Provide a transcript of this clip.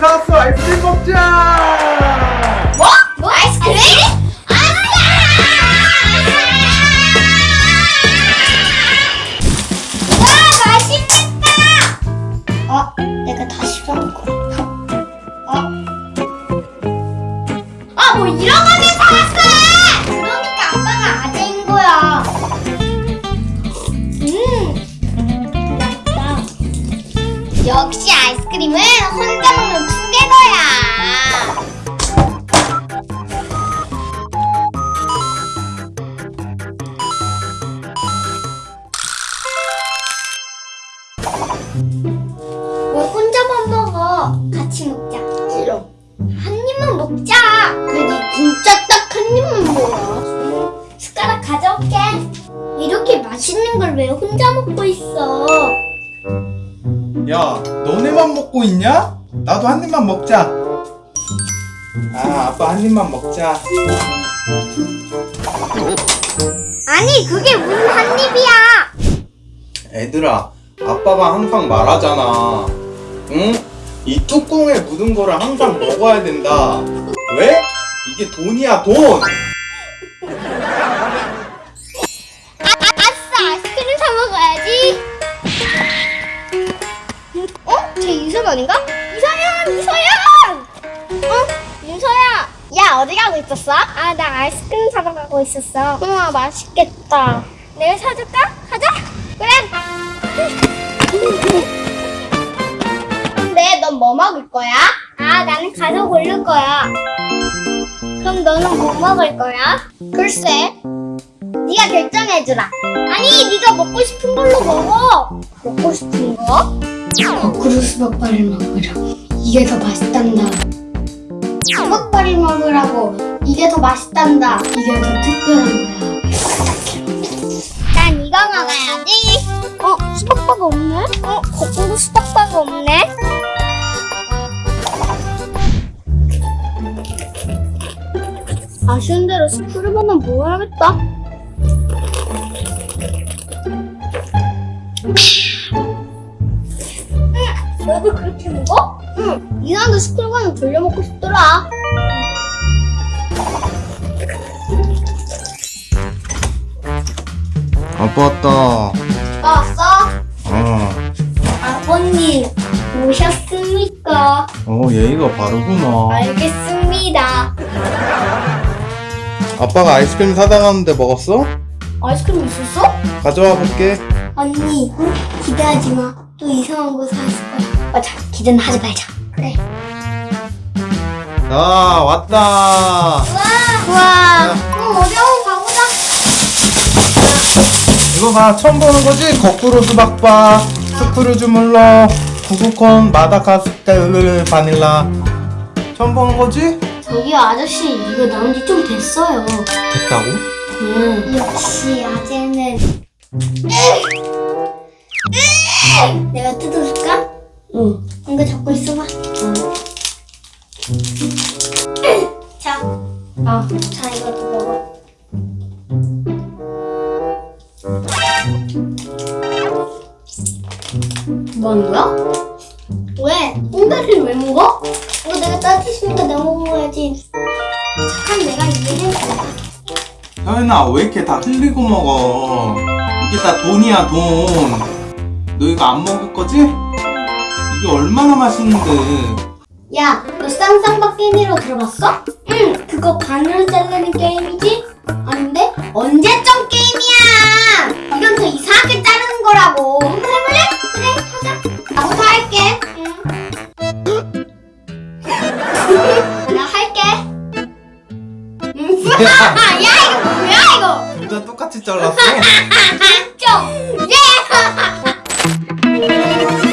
사왔어 아이스크림 먹자 뭐? 뭐 아이스크림? 어? 거야. 어? 아, 뭐 거를 사왔어! 역시 아이스크림은 혼자 먹는 투게더야. 왜 혼자만 먹어? 같이 먹자. 싫어. 한 입만 먹자. 그래 진짜 딱 한 입만 먹어. 숟가락 가져올게. 이렇게 맛있는 걸 왜 혼자 먹고 있어? 야 너네만 먹고 있냐? 나도 한 입만 먹자 아 아빠 한 입만 먹자 아니 그게 무슨 한 입이야? 애들아 아빠가 항상 말하잖아 응? 이 뚜껑에 묻은 거를 항상 먹어야 된다 왜? 이게 돈이야 돈 쟤 윤선 아닌가? 이서연 이서연. 어? 윤서야. 야 어디 가고 있었어? 아 나 아이스크림 사러 가고 있었어. 우와 맛있겠다. 내가 사줄까? 가자. 그래. 근데 넌 뭐 먹을 거야? 아 나는 가서 고를 거야. 그럼 너는 뭐 먹을 거야? 글쎄. 네가 결정해주라. 아니, 네가 먹고 싶은 걸로 먹어. 먹고 싶은 거? 거꾸로 수박바를 먹으라. 이게 더 맛있단다. 수박바를 먹으라고. 이게 더 맛있단다. 이게 더 특별한 거야. 난 이거 먹어야지. 어, 수박바가 없네? 어, 거꾸로 수박바가 없네? 아쉬운 대로 스크류버는 먹어야겠다. 너도 그렇게 먹어? 응. 이나도 스쿨과는 돌려 먹고 싶더라. 아빠 왔다 왔어? 어, 아버님 오셨습니까? 어 예의가 바르구나 알겠습니다. 아빠가 아이스크림 사다 놨는데 먹었어? 아이스크림 있었어? 가져와 볼게 언니 기대하지 마. 또 이상한 거 사왔을 거야. 맞아. 기대는 하지 말자. 그래. 자 왔다 와. 와. 어, 어디 한번 가보자. 이거 봐 처음 보는 거지? 거꾸로 수박바 스크루즈 물러 구구콘 마다가스카르 바닐라 처음 보는 거지? 저기요 아저씨 이거 나온 지 좀 됐어요. 됐다고? 음. 역시 아재는 내가 뜯어줄까? 응. 이거 잡고 있어봐. 자, 아, 자 이것도 먹어. 뭐 하는 거야? 왜? 홍다리를 왜 먹어? 이거 내가 따뜻으니까 내가 먹어야지. 착한 내가 이해해. 서연아 왜 이렇게 다 흘리고 먹어 이게 다 돈이야 돈 너 이거 안 먹을 거지? 이게 얼마나 맛있는데 야, 너 쌍쌍박 게임으로 들어봤어? 응, 그거 반으로 자르는 게임이지? 아닌데? 언제쯤 게임이야! 이건 더 이상하게 자르는 거라고. 해볼래? 그래, 하자. 나부터 할게. 응. 나 할게. 야, 이거 뭐야, 이거! 둘 다 똑같이 잘랐어? 진짜! 예!